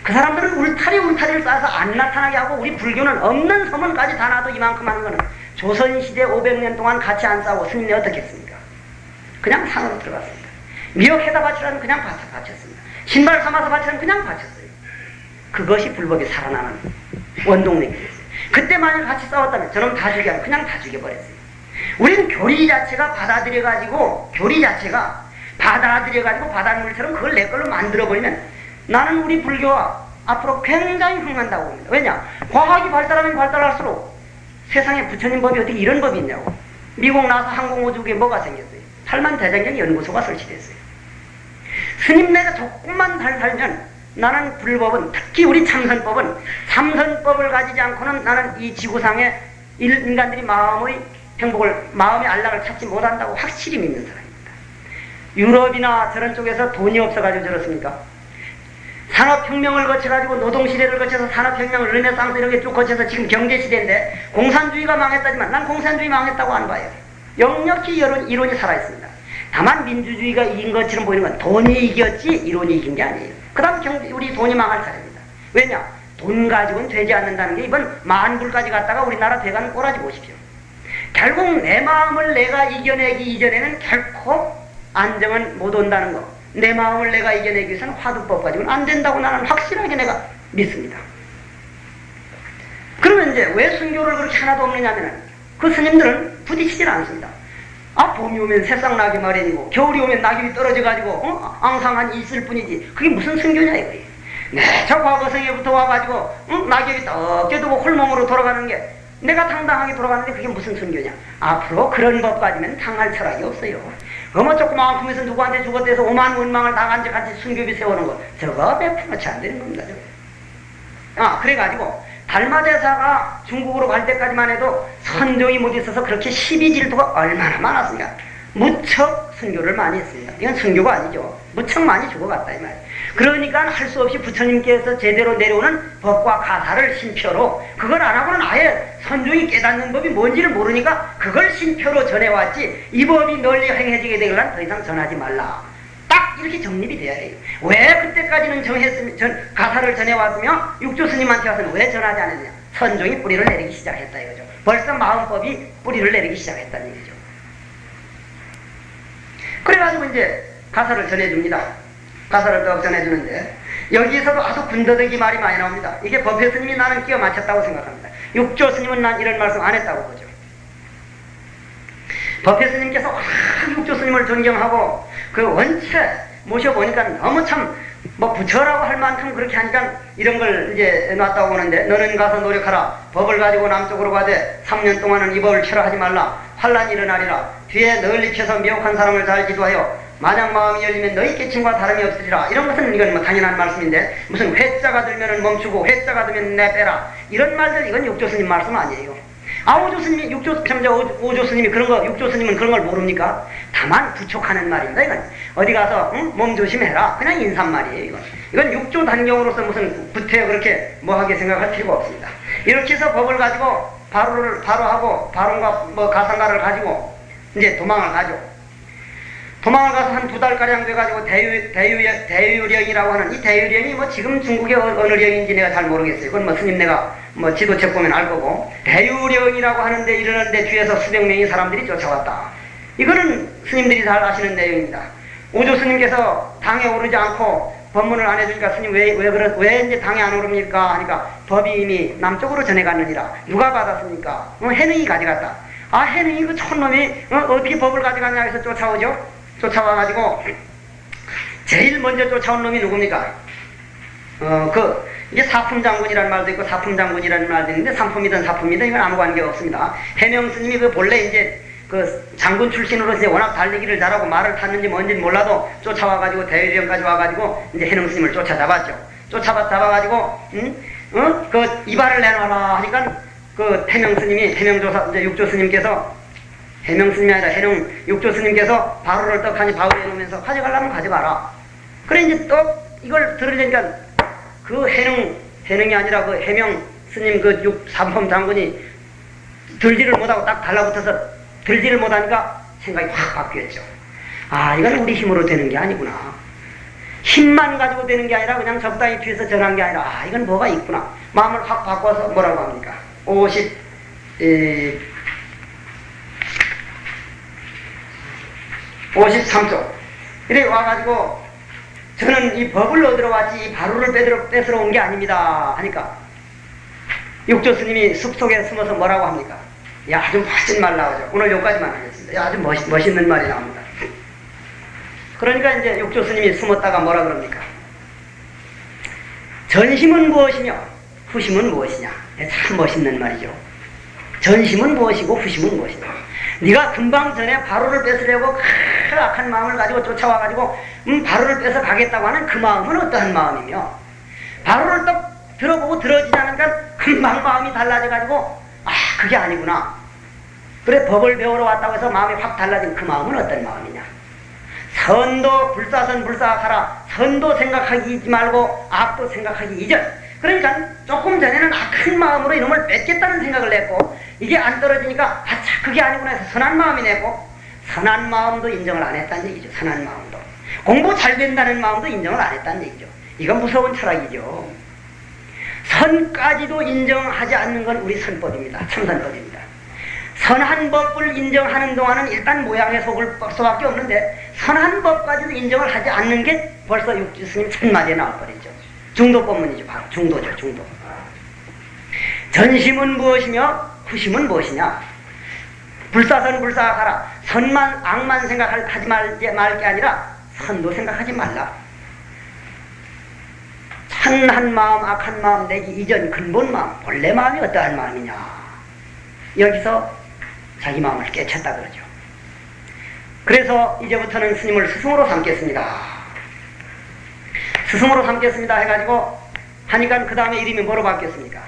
그 사람들은 울타리 울타리를 쌓아서 안 나타나게 하고 우리 불교는 없는 소문까지 다 놔도 이만큼 하는 거는 조선시대 500년 동안 같이 안 싸우고 스님이 어떻게 했습니까? 그냥 산으로 들어갔습니다. 미역해다 바치라면 그냥 바쳤습니다. 신발 삼아서 바치라면 그냥 바쳤어요. 그것이 불법이 살아나는 원동력이었어요. 그때 만약 같이 싸웠다면 저놈 다 죽여 그냥 다 죽여버렸어요. 우리는 교리 자체가 받아들여가지고 교리 자체가 받아들여가지고 바닷물처럼 그걸 내 걸로 만들어버리면 나는 우리 불교가 앞으로 굉장히 흥한다고 봅니다. 왜냐? 과학이 발달하면 발달할수록 세상에 부처님 법이 어떻게 이런 법이 있냐고. 미국 나서 항공우주국에 뭐가 생겼어요? 탈만 대장경 연구소가 설치됐어요. 스님네가 조금만 잘 살면 나는 불법은 특히 우리 참선법은 참선법을 가지지 않고는 나는 이 지구상에 인간들이 마음의 행복을 마음의 안락을 찾지 못한다고 확실히 믿는 사람입니다. 유럽이나 저런 쪽에서 돈이 없어가지고 저렇습니까? 산업혁명을 거쳐가지고 노동시대를 거쳐서 산업혁명, 르네상스 이런 게쭉 거쳐서 지금 경제시대인데 공산주의가 망했다지만 난 공산주의 망했다고 안 봐요. 역력히 이론, 이론이 살아있습니다. 다만 민주주의가 이긴 것처럼 보이는 건 돈이 이겼지 이론이 이긴 게 아니에요. 그 다음 경제, 우리 돈이 망할 차례입니다. 왜냐? 돈 가지고는 되지 않는다는 게 이번 만불까지 갔다가 우리나라 대가는 꼬라지 보십시오. 결국 내 마음을 내가 이겨내기 이전에는 결코 안정은 못 온다는 거. 내 마음을 내가 이겨내기 위해서는 화두법 가지고는 안 된다고 나는 확실하게 내가 믿습니다. 그러면 이제 왜 순교를 그렇게 하나도 없느냐면은 그 스님들은 부딪히질 않습니다. 아 봄이 오면 새싹 나기 마련이고 겨울이 오면 낙엽이 떨어져가지고 어? 앙상한 있을 뿐이지 그게 무슨 순교냐 이거예요. 네, 저 과거성에부터 와가지고 응? 낙엽이 떡겨두고 홀몸으로 돌아가는 게 내가 당당하게 돌아가는데 그게 무슨 순교냐. 앞으로 그런 법 가지면 당할 철학이 없어요. 어머 조그마한 품에서 누구한테 죽었다 해서 오만 원망을 당한 적 같이 순교비 세우는 거 저거 백프로치 안 되는 겁니다. 저거. 아 그래가지고 달마대사가 중국으로 갈 때까지만 해도 선종이 못 있어서 그렇게 시비질투가 얼마나 많았습니까? 무척 순교를 많이 했습니다. 이건 순교가 아니죠. 무척 많이 죽어갔다 이 말이에요. 그러니까 할 수 없이 부처님께서 제대로 내려오는 법과 가사를 신표로 그걸 안 하고는 아예 선종이 깨닫는 법이 뭔지를 모르니까 그걸 신표로 전해왔지 이 법이 널리 행해지게 되려면 더 이상 전하지 말라. 딱 이렇게 정립이 돼야 돼요. 왜 그때까지는 정했으면 전, 가사를 전해왔으며 육조 스님한테 와서는 왜 전하지 않았느냐. 선종이 뿌리를 내리기 시작했다 이거죠. 벌써 마음법이 뿌리를 내리기 시작했다는 얘기죠. 그래가지고 이제 가사를 전해줍니다. 가사를 또 전해주는데 여기에서도 아주 군더더기 말이 많이 나옵니다. 이게 법해 스님이 나는 끼워 맞췄다고 생각합니다. 육조 스님은 난 이런 말씀 안 했다고 보죠. 법해 스님께서 와, 육조 스님을 존경하고 그 원체 모셔보니까 너무 참 뭐 부처라고 할 만큼 그렇게 하니까 이런 걸 이제 놨다고 보는데 너는 가서 노력하라. 법을 가지고 남쪽으로 가되 3년 동안은 이 법을 철하지 말라. 환란이 일어나리라. 뒤에 널리 펴서 미혹한 사람을 잘 지도하여 만약 마음이 열리면 너희 깨침과 다름이 없으리라. 이런 것은 이건 뭐 당연한 말씀인데 무슨 회자가 들면 멈추고 회자가 들면 내빼라. 이런 말들 이건 육조 스님 말씀 아니에요. 아 오조 스님이 육조 참자 오조 스님이 그런 거 육조 스님은 그런 걸 모릅니까? 다만 부촉하는 말입니다. 이건 어디 가서 응? 몸 조심해라. 그냥 인사말이에요. 이건 이건 육조 단경으로서 무슨 구태 그렇게 뭐하게 생각할 필요가 없습니다. 이렇게 해서 법을 가지고 바로를 바로 하고 바론과 뭐 가상가를 가지고 이제 도망을 가죠. 도망을 가서 한 두 달가량 돼가지고 대유, 대유, 대유령이라고 하는 이 대유령이 뭐 지금 중국의 어- 어느 령인지 내가 잘 모르겠어요. 그건 뭐 스님 내가 뭐 지도책 보면 알 거고. 대유령이라고 하는데 이러는데 뒤에서 수백 명의 사람들이 쫓아왔다. 이거는 스님들이 잘 아시는 내용입니다. 오조 스님께서 당에 오르지 않고 법문을 안 해주니까 스님 왜, 왜, 그러, 왜 이제 당에 안 오릅니까? 하니까 법이 이미 남쪽으로 전해갔느니라. 누가 받았습니까? 어, 해능이 가져갔다. 아, 해능이 그 촌놈이 어, 어떻게 법을 가져갔냐 해서 쫓아오죠? 쫓아와가지고 제일 먼저 쫓아온 놈이 누굽니까? 어, 그, 이게 사품장군이라는 말도 있고 사품장군이라는 말도 있는데 상품이든 사품이든 이건 아무 관계 없습니다. 해명 스님이 그 본래 이제 그 장군 출신으로 이제 워낙 달리기를 잘하고 말을 탔는지 뭔지는 몰라도 쫓아와가지고 대위령까지 와가지고 이제 해명 스님을 쫓아잡았죠. 쫓아봐 잡아가지고 응? 어? 그 이발을 내놔라 하니까 그 해명 스님이 해명조사 이제 육조 스님께서 해명 스님이 아니라 해령 육조 스님께서 바로를 떡하니 바울에 놓으면서 가져가려면 가져가라. 그래 이제 떡 이걸 들으려니까 그 해능 해능이 아니라 그 해명 스님 그 육 삼품 장군이 들지를 못하고 딱 달라붙어서 들지를 못하니까 생각이 확 바뀌었죠. 아 이건 우리 힘으로 되는 게 아니구나. 힘만 가지고 되는 게 아니라 그냥 적당히 뒤에서 전한 게 아니라 아 이건 뭐가 있구나. 마음을 확 바꿔서 뭐라고 합니까? 50 에, 53쪽. 이래 와가지고 저는 이 법을 얻으러 왔지 이 바로를 뺏으러, 뺏으러 온 게 아닙니다. 하니까 육조 스님이 숲속에 숨어서 뭐라고 합니까? 야, 아주 멋진 말 나오죠. 오늘 여기까지만 하겠습니다. 야, 아주 멋, 멋있는 말이 나옵니다. 그러니까 이제 육조 스님이 숨었다가 뭐라 그럽니까? 전심은 무엇이며 후심은 무엇이냐? 네, 참 멋있는 말이죠. 전심은 무엇이고 후심은 무엇이냐? 네가 금방 전에 바로를 뺏으려고 큰 악한 마음을 가지고 쫓아와가지고 음, 바로를 뺏어 가겠다고 하는 그 마음은 어떠한 마음이며 바로를 딱 들어보고 들어지지 않으니까 금방 마음이 달라져가지고 아 그게 아니구나. 그래 법을 배우러 왔다고 해서 마음이 확 달라진 그 마음은 어떤 마음이냐? 선도 불사선 불사하라. 선도 생각하기 말고 악도 생각하기 이전. 그러니까 조금 전에는 악한 마음으로 이놈을 뺏겠다는 생각을 냈고 이게 안 떨어지니까 아차 그게 아니구나 해서 선한 마음이 냈고 선한 마음도 인정을 안 했다는 얘기죠. 선한 마음도. 공부 잘 된다는 마음도 인정을 안 했다는 얘기죠. 이건 무서운 철학이죠. 선까지도 인정하지 않는 건 우리 선법입니다. 참선법입니다. 선한 법을 인정하는 동안은 일단 모양에 속을 수밖에 없는데 선한 법까지도 인정을 하지 않는 게 벌써 육지스님 첫마디에 나와버리죠. 중도법문이죠. 바로 중도죠. 중도. 전심은 무엇이며 후심은 무엇이냐? 불사선 불사하라. 선만 악만 생각하지 말게 아니라 선도 생각하지 말라. 선한 마음, 악한 마음 내기 이전 근본 마음, 본래 마음이 어떠한 마음이냐? 여기서 자기 마음을 깨쳤다 그러죠. 그래서 이제부터는 스님을 스승으로 삼겠습니다. 스승으로 삼겠습니다 해가지고 하니까 그 다음에 이름이 뭐로 바뀌었습니까?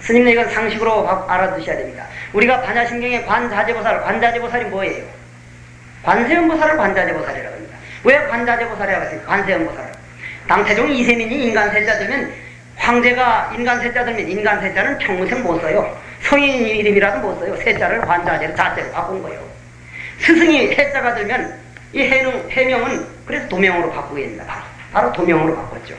스님 이건 상식으로 알아두셔야 됩니다. 우리가 반야신경의 관자재보살, 관자재보살이 뭐예요? 관세음보살을 관자재보살이라고 합니다. 왜 관자재보살이라고 했습니까? 관세음보살을. 당태종 이세민이 인간 세자 들면 황제가 인간 세자 들면 인간 세자는 평생 못 써요. 성인 이름이라도 못 써요. 세자를 관자재로 자재로 바꾼 거예요. 스승이 해자가 들면 이 해능, 해명은 그래서 도명으로 바꾸게 됩니다. 바로, 바로 도명으로 바꿨죠.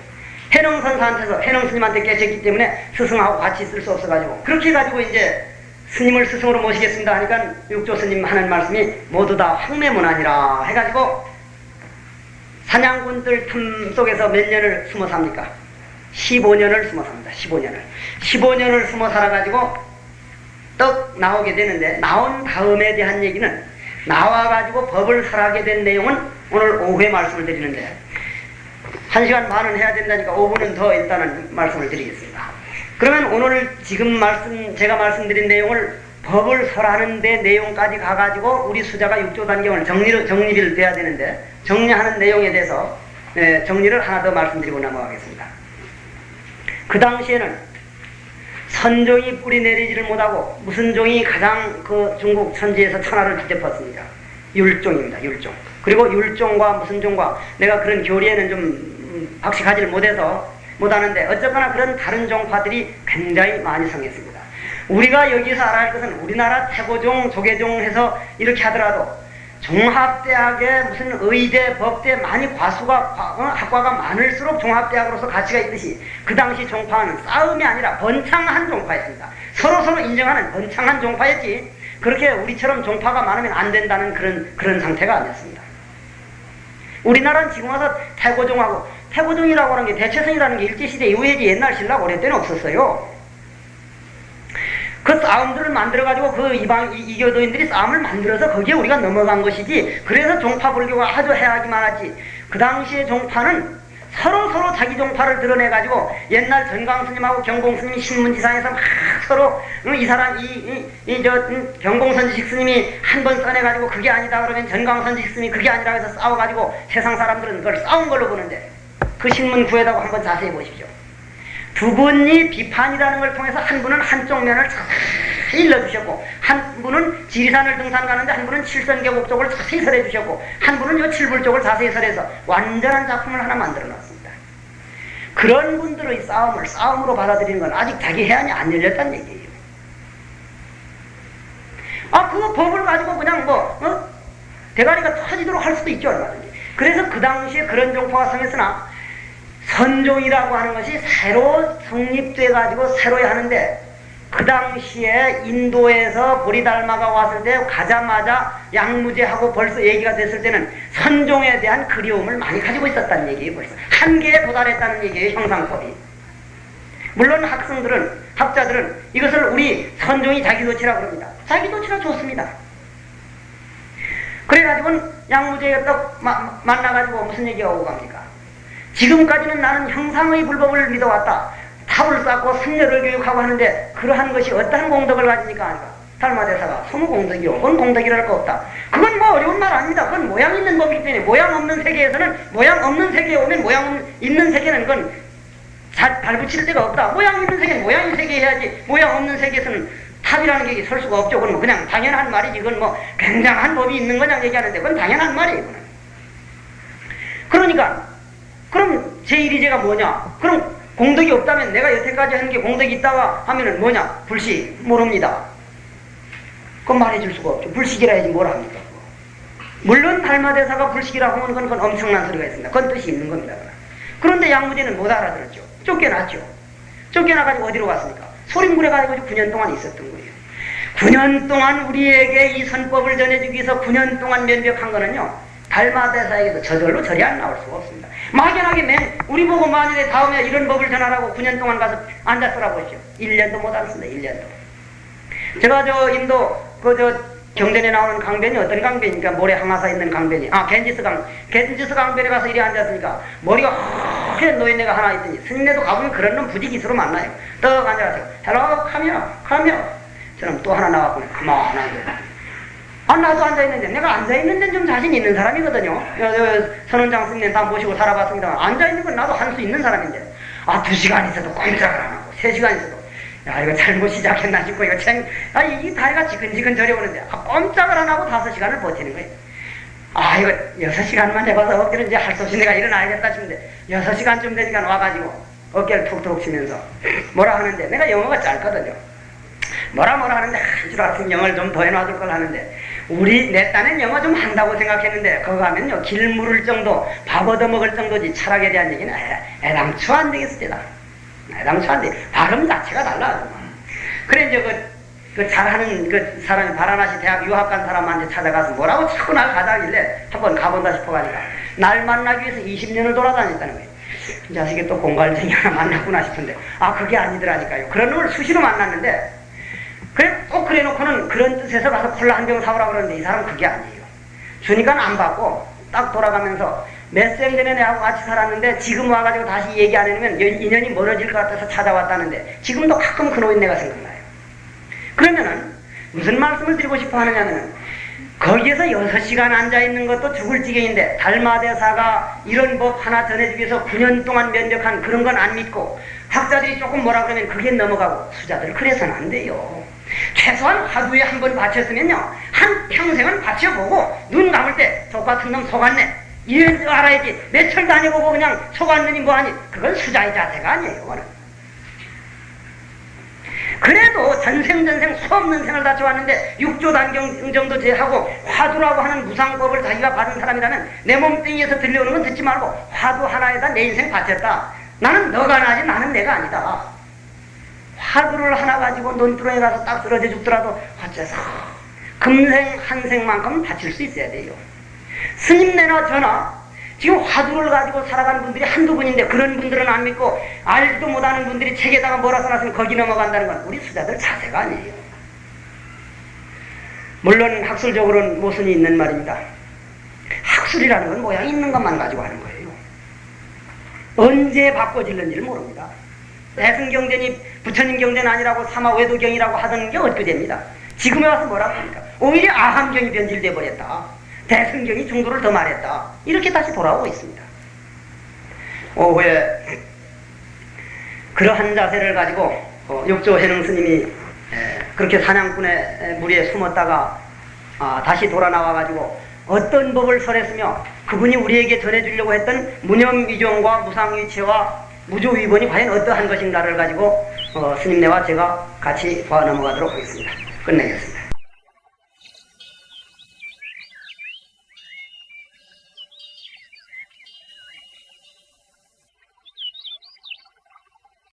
해능 선사한테서 해능 스님한테 깨쳤기 때문에 스승하고 같이 쓸수 없어가지고 그렇게 해가지고 이제 스님을 스승으로 모시겠습니다 하니까 육조 스님 하는 말씀이 모두 다 황매문안이라 해가지고 사냥꾼들 틈 속에서 몇 년을 숨어 삽니까? 15년을 숨어 삽니다. 15년을. 15년을 숨어 살아가지고 떡 나오게 되는데 나온 다음에 대한 얘기는 나와가지고 법을 설하게 된 내용은 오늘 오후에 말씀을 드리는데 한 시간 반은 해야 된다니까 5분은 더 일단은 말씀을 드리겠습니다. 그러면 오늘 지금 말씀 제가 말씀드린 내용을 법을 설하는 데 내용까지 가가지고 우리 수자가 육조 단경을 정리를 정리를 돼야 되는데 정리하는 내용에 대해서 예, 정리를 하나 더 말씀드리고 넘어가겠습니다. 그 당시에는 선종이 뿌리 내리지를 못하고 무슨 종이 가장 그 중국 천지에서 천하를 뒤덮었습니까? 율종입니다. 율종. 그리고 율종과 무슨 종과 내가 그런 교리에는 좀 박식하지를 못해서 못하는데 어쨌거나 그런 다른 종파들이 굉장히 많이 성했습니다. 우리가 여기서 알아야 할 것은 우리나라 태고종, 조계종 해서 이렇게 하더라도 종합대학에 무슨 의대, 법대 많이 과수가 어, 학과가 많을수록 종합대학으로서 가치가 있듯이 그 당시 종파는 싸움이 아니라 번창한 종파였습니다. 서로 서로 인정하는 번창한 종파였지 그렇게 우리처럼 종파가 많으면 안 된다는 그런 그런 상태가 아니었습니다. 우리나라는 지금 와서 태고종하고 태고종이라고 하는 게 대체성이라는 게 일제시대 이후에지 옛날 신라 오래 때는 없었어요. 그 싸움들을 만들어가지고 그 이방, 이교도인들이 싸움을 만들어서 거기에 우리가 넘어간 것이지. 그래서 종파불교가 아주 해악이 많았지. 그 당시에 종파는 서로 서로 자기 종파를 드러내가지고 옛날 전광스님하고 경공스님이 신문지상에서 막 서로 이 사람 이이저 경공선지식 스님이 한 번 써내가지고 그게 아니다 그러면 전광선지식 스님이 그게 아니라 해서 싸워가지고 세상 사람들은 그걸 싸운 걸로 보는데 그 신문 구에다가 한번 자세히 보십시오. 두 분이 비판이라는 걸 통해서 한 분은 한쪽 면을 자세히 일러주셨고 한 분은 지리산을 등산 가는데 한 분은 칠선계곡 쪽을 자세히 설해 주셨고 한 분은 요 칠불 쪽을 자세히 설해서 완전한 작품을 하나 만들어 놨습니다. 그런 분들의 싸움을 싸움으로 받아들이는 건 아직 자기 해안이 안 열렸다는 얘기예요. 아, 그거 법을 가지고 그냥 뭐, 어? 대가리가 터지도록 할 수도 있죠, 얼마든지. 그래서 그 당시에 그런 종파가 성했으나 선종이라고 하는 것이 새로 성립돼 가지고 새로 하는데 그 당시에 인도에서 보리달마가 왔을 때 가자마자 양무제하고 벌써 얘기가 됐을 때는 선종에 대한 그리움을 많이 가지고 있었다는 얘기예요 벌써. 한계에 도달했다는 얘기예요 형상법이. 물론 학생들은 학자들은 이것을 우리 선종이 자기도치라 그럽니다. 자기도치라 좋습니다. 그래가지고 양무제가 딱 만나가지고 무슨 얘기가 오고 갑니까 지금까지는 나는 형상의 불법을 믿어왔다. 탑을 쌓고 승려를 교육하고 하는데 그러한 것이 어떠한 공덕을 가지니까 아니까 달마대사가 소무 공덕이요. 뭔 공덕이랄 거 없다. 그건 뭐 어려운 말 아닙니다. 그건 모양 있는 법이기 때문에 모양 없는 세계에서는 모양 없는 세계에 오면 모양 있는 세계는 그건 잘 발붙일 데가 없다. 모양 있는 세계는 모양 있는 세계 해야지 모양 없는 세계에서는 탑이라는 게 설 수가 없죠. 그건 뭐 그냥 당연한 말이지. 그건 뭐 굉장한 법이 있는 거냐 얘기하는데 그건 당연한 말이에요. 그건. 그러니까 그럼 제1의제가 뭐냐? 그럼 공덕이 없다면 내가 여태까지 한게 공덕이 있다가 하면은 뭐냐? 불식 모릅니다. 그건 말해줄 수가 없죠. 불식이라 해야지 뭘 합니까? 물론 달마대사가 불식이라고 하면 그건, 엄청난 소리가 있습니다. 그건 뜻이 있는 겁니다. 그런데 양무제는 못 알아들었죠. 쫓겨났죠. 쫓겨나가지고 어디로 갔습니까? 소림굴에 가지고 9년 동안 있었던 거예요. 9년 동안 우리에게 이 선법을 전해주기 위해서 9년 동안 면벽한 거는요. 달마대사에게도 저절로 절이 안 나올 수가 없습니다. 막연하게 맨 우리 보고 만일에 다음에 이런 법을 전하라고 9년 동안 가서 앉았더라 보시오. 1년도 못 앉습니다. 1년도. 제가 저 인도 그 저 경전에 나오는 강변이 어떤 강변입니까? 모래 항아사 있는 강변이. 아, 겐지스 강. 겐지스 강변에 가서 이리 앉았으니까 머리가 허연 노인네가 하나 있더니 스님네도 가보면 그런 놈 부지기수로 만나요. 떡 앉아가지고 hello come here come here 저는 또 하나 나왔고 가만히 아, 나도 앉아있는데, 내가 앉아있는 데좀 자신 있는 사람이거든요. 선원장 스님 다 모시고 살아봤습니다. 앉아있는 건 나도 할 수 있는 사람인데. 아, 두 시간 있어도 꼼짝을 안 하고, 세 시간 있어도. 야, 이거 잘못 시작했나 싶고, 이거 챙, 아, 이 다리가 지근지근 저려오는데, 아, 꼼짝을 안 하고 다섯 시간을 버티는 거예요. 아, 이거 여섯 시간만 해봐서 어깨를 이제 할 수 없이 내가 일어나야겠다 싶은데, 여섯 시간쯤 되니까 와가지고, 어깨를 툭툭 치면서, 뭐라 하는데, 내가 영어가 짧거든요. 뭐라 뭐라 하는데, 한줄 알았으면 영어를 좀 더 해놔둘 걸 하는데, 우리 내 딴엔 영어 좀 한다고 생각했는데 그거 하면요 길 물을 정도 밥 얻어먹을 정도지 철학에 대한 얘기는 애, 당초 안 되겠을 때다. 애당초 안 돼. 발음 자체가 달라 그래 이제 그, 그 잘하는 그 사람이 바라나시 대학 유학 간 사람한테 찾아가서 뭐라고 자꾸 날 가자길래 한번 가본다 싶어가니까 날 만나기 위해서 20년을 돌아다녔다는 거예요. 이 자식이 또 공갈쟁이 하나 만났구나 싶은데 아 그게 아니더라니까요. 그런 놈을 수시로 만났는데 그래, 꼭 그래 놓고는 그런 뜻에서 가서 콜라 한 병 사오라 그러는데 이 사람은 그게 아니에요. 주니까 안 받고 딱 돌아가면서 몇 생 전에 내하고 같이 살았는데 지금 와가지고 다시 얘기 안 해놓으면 인연이 멀어질 것 같아서 찾아왔다는데 지금도 가끔 그 노인네가 생각나요. 그러면은 무슨 말씀을 드리고 싶어 하느냐면은 거기에서 6시간 앉아있는 것도 죽을 지경인데 달마대사가 이런 법 하나 전해주기 위해서 9년 동안 면접한 그런 건 안 믿고 학자들이 조금 뭐라 그러면 그게 넘어가고 수자들 그래서는 안 돼요. 최소한 하루에 한 번 바쳤으면요. 한 평생은 바쳐보고 눈 감을 때 똑같은 놈 속았네. 이런 줄 알아야지. 며칠 다녀보고 그냥 속았느니 뭐하니. 그건 수자의 자세가 아니에요 그거는. 그래도 전생전생 수없는 생을 다 좋았는데 육조 단경 정도 제하고 화두라고 하는 무상법을 자기가 받은 사람이라면 내 몸뚱이에서 들려오는 건 듣지 말고 화두 하나에다 내 인생 바쳤다. 나는 너가 나지 나는 내가 아니다. 화두를 하나 가지고 논두렁에 가서 딱 쓰러져 죽더라도 어째서 금생 한생만큼 바칠 수 있어야 돼요. 스님 내나 저나 지금 화두를 가지고 살아가는 분들이 한두 분인데 그런 분들은 안 믿고 알지도 못하는 분들이 책에다가 뭐라 써놨으면 거기 넘어간다는 건 우리 수자들 자세가 아니에요. 물론 학술적으로는 모순이 있는 말입니다. 학술이라는 건 모양 있는 것만 가지고 하는 거예요. 언제 바꿔질는지를 모릅니다. 대승 경전이 부처님 경전 아니라고 사마외도경이라고 하던 게 엊그제입니다. 지금에 와서 뭐라고 합니까? 오히려 아함경이 변질돼 버렸다. 대승경이 중도를 더 말했다. 이렇게 다시 돌아오고 있습니다. 오후에 그러한 자세를 가지고 어, 육조 해능 스님이 에, 그렇게 사냥꾼의 에, 무리에 숨었다가 아, 다시 돌아 나와 가지고 어떤 법을 설했으며 그분이 우리에게 전해주려고 했던 무념위종과 무상위체와 무조위본이 과연 어떠한 것인가를 가지고 어, 스님네와 제가 같이 봐 넘어가도록 하겠습니다. 끝내겠습니다.